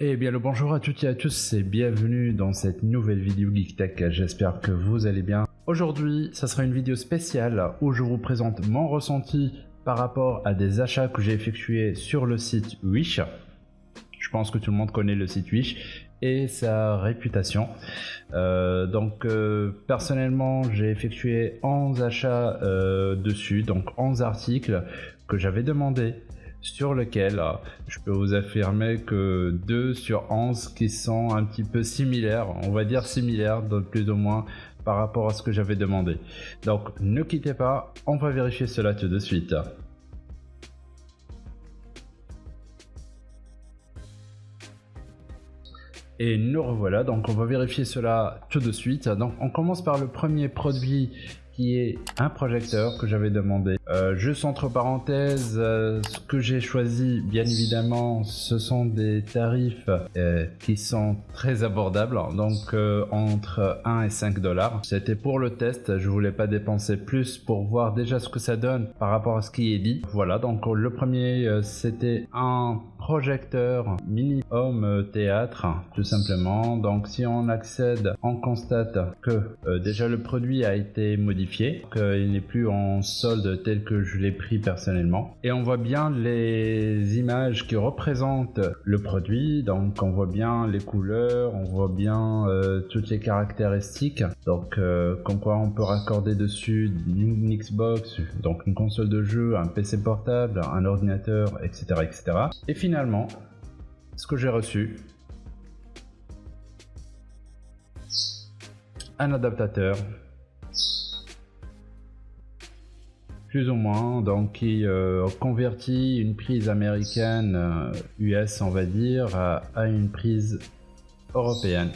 Eh bien le bonjour à toutes et à tous et bienvenue dans cette nouvelle vidéo Geek Tech, j'espère que vous allez bien. Aujourd'hui, ça sera une vidéo spéciale où je vous présente mon ressenti par rapport à des achats que j'ai effectués sur le site Wish. Je pense que tout le monde connaît le site Wish et sa réputation. Euh, donc euh, personnellement j'ai effectué 11 achats euh, dessus, donc 11 articles que j'avais demandé sur lequel je peux vous affirmer que 2 sur 11 qui sont un petit peu similaires, on va dire similaires, plus ou moins par rapport à ce que j'avais demandé. Donc ne quittez pas, on va vérifier cela tout de suite. Et nous revoilà, donc on va vérifier cela tout de suite. Donc on commence par le premier produit qui est un projecteur que j'avais demandé. Euh, juste entre parenthèses, euh, ce que j'ai choisi, bien évidemment, ce sont des tarifs euh, qui sont très abordables, donc entre 1 et 5 dollars. C'était pour le test, je voulais pas dépenser plus pour voir déjà ce que ça donne par rapport à ce qui est dit. Voilà, donc le premier, c'était un projecteur mini home théâtre tout simplement donc si on accède on constate que déjà le produit a été modifié qu'il n'est plus en solde tel que je l'ai pris personnellement. Et on voit bien les images qui représentent le produit, donc on voit bien les couleurs, on voit bien euh, toutes les caractéristiques, donc euh, comme quoi on peut raccorder dessus une Xbox, donc une console de jeu, un PC portable, un ordinateur, etc. etc. Et finalement, ce que j'ai reçu, un adaptateur plus ou moins, donc qui euh, convertit une prise américaine US, euh, on va dire, à, une prise européenne.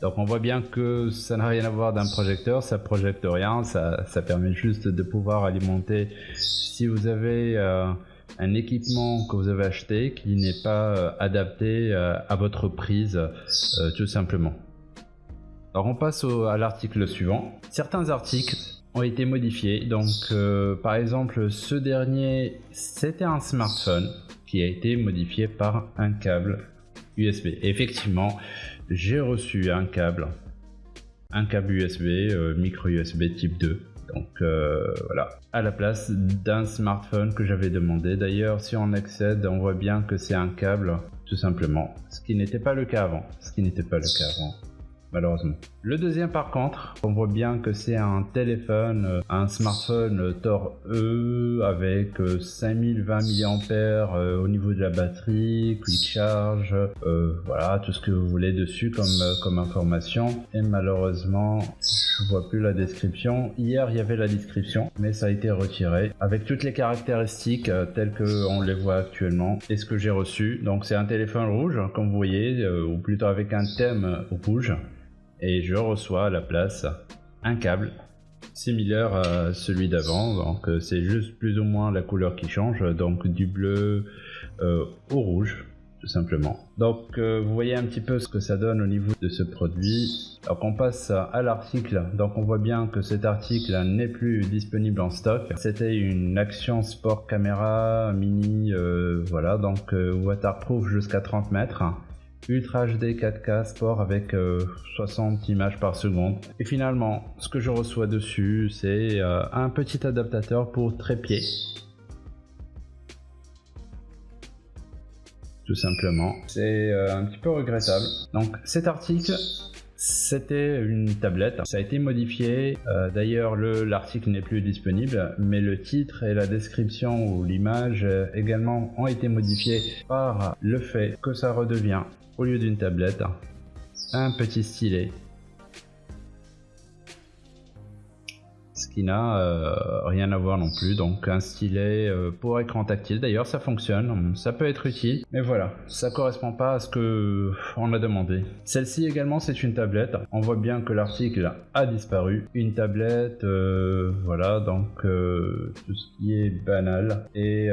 Donc on voit bien que ça n'a rien à voir d'un projecteur, ça projecte rien, ça, ça, permet juste de pouvoir alimenter. Si vous avez euh, un équipement que vous avez acheté qui n'est pas adapté à votre prise, tout simplement. Alors on passe à l'article suivant. Certains articles ont été modifiés. Donc, euh, par exemple, ce dernier, c'était un smartphone qui a été modifié par un câble USB. effectivement, j'ai reçu un câble, un câble USB, euh, micro USB type 2. Donc euh, voilà, à la place d'un smartphone que j'avais demandé. D'ailleurs, si on accède, on voit bien que c'est un câble, tout simplement. Ce qui n'était pas le cas avant. Ce qui n'était pas le cas avant malheureusement. Le deuxième par contre, on voit bien que c'est un téléphone, euh, un smartphone Tor E avec 5020 euh, mAh euh, au niveau de la batterie, quick charge, voilà tout ce que vous voulez dessus comme, comme information. Et malheureusement, je vois plus la description. Hier il y avait la description, mais ça a été retiré. Avec toutes les caractéristiques telles que on les voit actuellement et ce que j'ai reçu. Donc c'est un téléphone rouge comme vous voyez, ou plutôt avec un thème rouge. Et je reçois à la place un câble similaire à celui d'avant. Donc euh, c'est juste plus ou moins la couleur qui change. Donc du bleu euh, au rouge tout simplement donc euh, vous voyez un petit peu ce que ça donne au niveau de ce produit. Donc on passe à l'article. Donc on voit bien que cet article n'est plus disponible en stock. C'était une action sport caméra mini voilà. Donc waterproof jusqu'à 30 mètres. Ultra HD 4K Sport avec 60 euh, images par seconde. Et finalement, ce que je reçois dessus, c'est euh, un petit adaptateur pour trépied. Tout simplement. C'est euh, un petit peu regrettable. Donc cet article, c'était une tablette, ça a été modifié, d'ailleurs l'article n'est plus disponible, mais le titre et la description ou l'image également ont été modifiés par le fait que ça redevient au lieu d'une tablette, un petit stylet. Euh, rien à voir non plus, donc un stylet euh, pour écran tactile. D'ailleurs, ça fonctionne, ça peut être utile, mais voilà, ça correspond pas à ce que on a demandé. Celle-ci également, c'est une tablette. On voit bien que l'article a disparu. Une tablette, euh, voilà, donc tout ce qui est banal. Et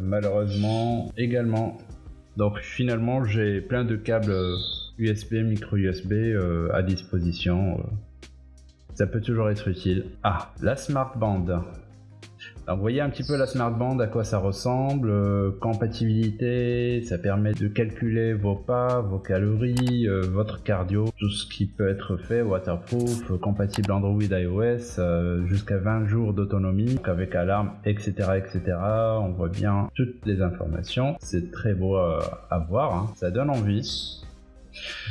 malheureusement, également, donc finalement j'ai plein de câbles USB, micro USB à disposition. Euh. Ça peut toujours être utile. Ah, la Smart Band. vous voyez un petit peu la smartband à quoi ça ressemble, euh, compatibilité, ça permet de calculer vos pas, vos calories, euh, votre cardio, tout ce qui peut être fait, waterproof, compatible Android iOS, euh, jusqu'à 20 jours d'autonomie, avec alarme, etc., etc. On voit bien toutes les informations, c'est très beau à, voir, hein. ça donne envie.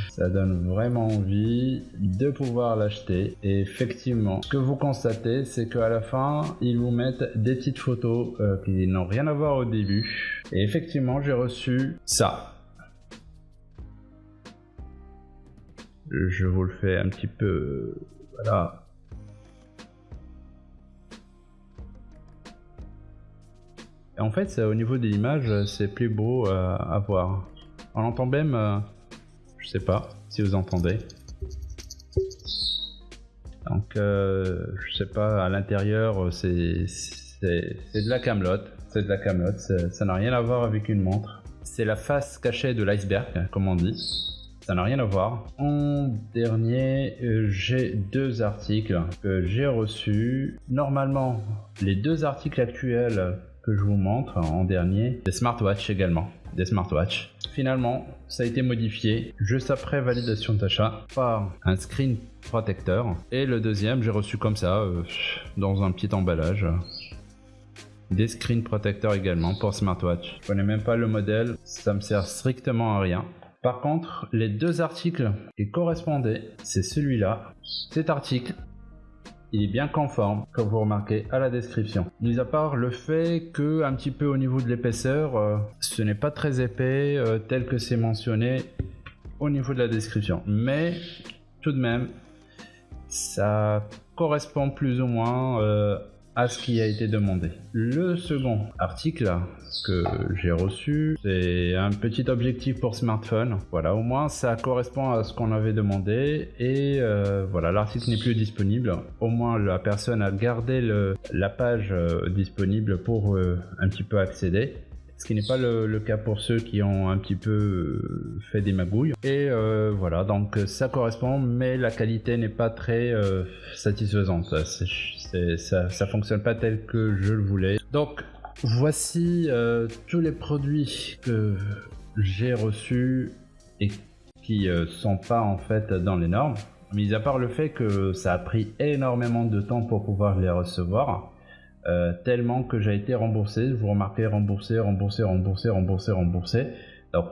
Ça donne vraiment envie de pouvoir l'acheter. Et effectivement, ce que vous constatez, c'est qu'à la fin, ils vous mettent des petites photos euh, qui n'ont rien à voir au début. Et effectivement, j'ai reçu ça. Je vous le fais un petit peu... Voilà. En fait, au niveau de l'image, c'est plus beau à voir. On entend même... Euh, je sais pas si vous entendez. Donc, euh, je sais pas, à l'intérieur, c'est de la camelote. C'est de la camelote, ça n'a rien à voir avec une montre. C'est la face cachée de l'iceberg, comme on dit. Ça n'a rien à voir. En dernier, euh, j'ai deux articles que j'ai reçus. Normalement, les deux articles actuels que je vous montre en dernier, des smartwatches également des smartwatches. Finalement, ça a été modifié juste après validation d'achat par un screen protecteur. Et le deuxième, j'ai reçu comme ça, euh, dans un petit emballage. Des screen protecteurs également pour smartwatch. Je connais même pas le modèle, ça me sert strictement à rien. Par contre, les deux articles qui correspondaient, c'est celui-là. Cet article il est bien conforme, comme vous remarquez à la description. Mis à part le fait que un petit peu au niveau de l'épaisseur, euh, ce n'est pas très épais euh, tel que c'est mentionné au niveau de la description. Mais tout de même, ça correspond plus ou moins euh, à ce qui a été demandé. Le second article que j'ai reçu, c'est un petit objectif pour smartphone. Voilà, au moins ça correspond à ce qu'on avait demandé et euh, voilà, l'article n'est plus disponible. Au moins la personne a gardé la page euh, disponible pour euh, un petit peu accéder ce qui n'est pas le, cas pour ceux qui ont un petit peu euh, fait des magouilles. Et euh, voilà, donc ça correspond, mais la qualité n'est pas très euh, satisfaisante. ça, ça fonctionne pas tel que je le voulais. Donc voici tous les produits que j'ai reçus et qui sont pas en fait dans les normes. Mis à part le fait que ça a pris énormément de temps pour pouvoir les recevoir. Euh, tellement que j'ai été remboursé. Vous remarquez, remboursé, remboursé, remboursé, remboursé, remboursé. Donc,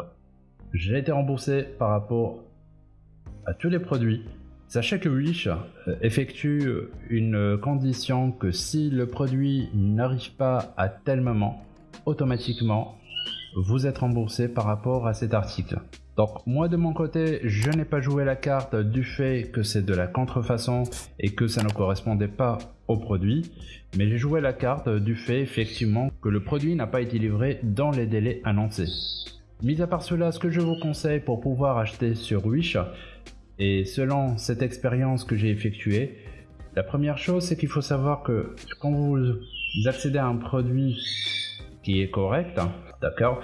j'ai été remboursé par rapport à tous les produits. Sachez que Wish euh, effectue une condition que si le produit n'arrive pas à tel moment, automatiquement, vous êtes remboursé par rapport à cet article. Donc moi de mon côté, je n'ai pas joué la carte du fait que c'est de la contrefaçon et que ça ne correspondait pas au produit, mais j'ai joué la carte du fait effectivement que le produit n'a pas été livré dans les délais annoncés. Mis à part cela, ce que je vous conseille pour pouvoir acheter sur Wish, et selon cette expérience que j'ai effectuée, la première chose c'est qu'il faut savoir que quand vous accédez à un produit qui est correct, d'accord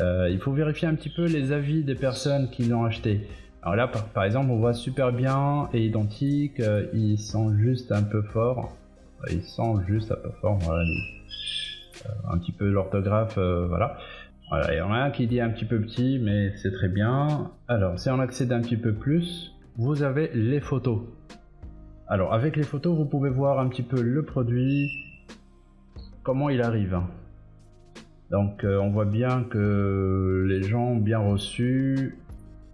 euh, il faut vérifier un petit peu les avis des personnes qui l'ont acheté. Alors là, par, exemple, on voit super bien et identique, euh, ils sont juste un peu forts. Ils sont juste un peu forts, voilà, euh, un petit peu l'orthographe, voilà. Voilà, il y en a un qui dit un petit peu petit, mais c'est très bien. Alors, si on accède un petit peu plus, vous avez les photos. Alors, avec les photos, vous pouvez voir un petit peu le produit, comment il arrive. Donc euh, on voit bien que les gens ont bien reçu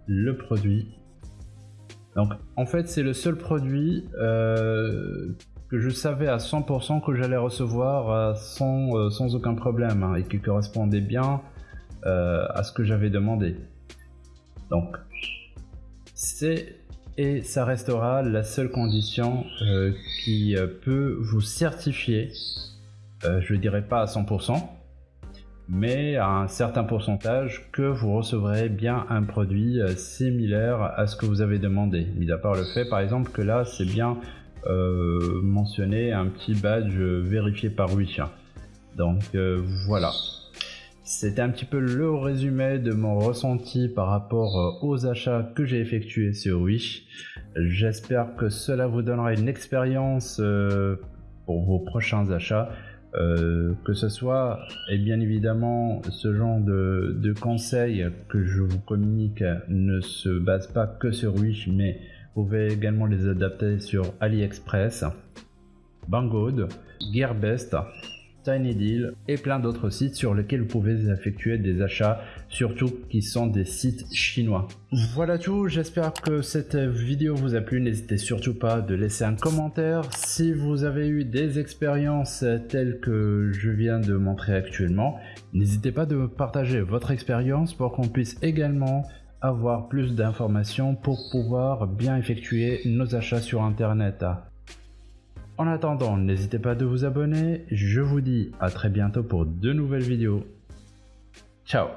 le produit. Donc en fait c'est le seul produit euh, que je savais à 100% que j'allais recevoir euh, sans, aucun problème hein, et qui correspondait bien à ce que j'avais demandé. Donc c'est et ça restera la seule condition qui peut vous certifier, je dirais pas à 100%, mais à un certain pourcentage que vous recevrez bien un produit euh, similaire à ce que vous avez demandé. Mis à part le fait par exemple que là c'est bien euh, mentionné un petit badge vérifié par Wish. Donc euh, voilà. C'était un petit peu le résumé de mon ressenti par rapport aux achats que j'ai effectués sur Wish. J'espère que cela vous donnera une expérience pour vos prochains achats. Euh, que ce soit, et bien évidemment, ce genre de, de, conseils que je vous communique ne se base pas que sur Wish, mais vous pouvez également les adapter sur AliExpress, Banggood, Gearbest, TinyDeal et plein d'autres sites sur lesquels vous pouvez effectuer des achats, surtout qui sont des sites chinois. Voilà tout, j'espère que cette vidéo vous a plu, n'hésitez surtout pas de laisser un commentaire si vous avez eu des expériences telles que je viens de montrer actuellement. N'hésitez pas de partager votre expérience pour qu'on puisse également avoir plus d'informations pour pouvoir bien effectuer nos achats sur internet. En attendant, n'hésitez pas de vous abonner. Je vous dis à très bientôt pour de nouvelles vidéos. Ciao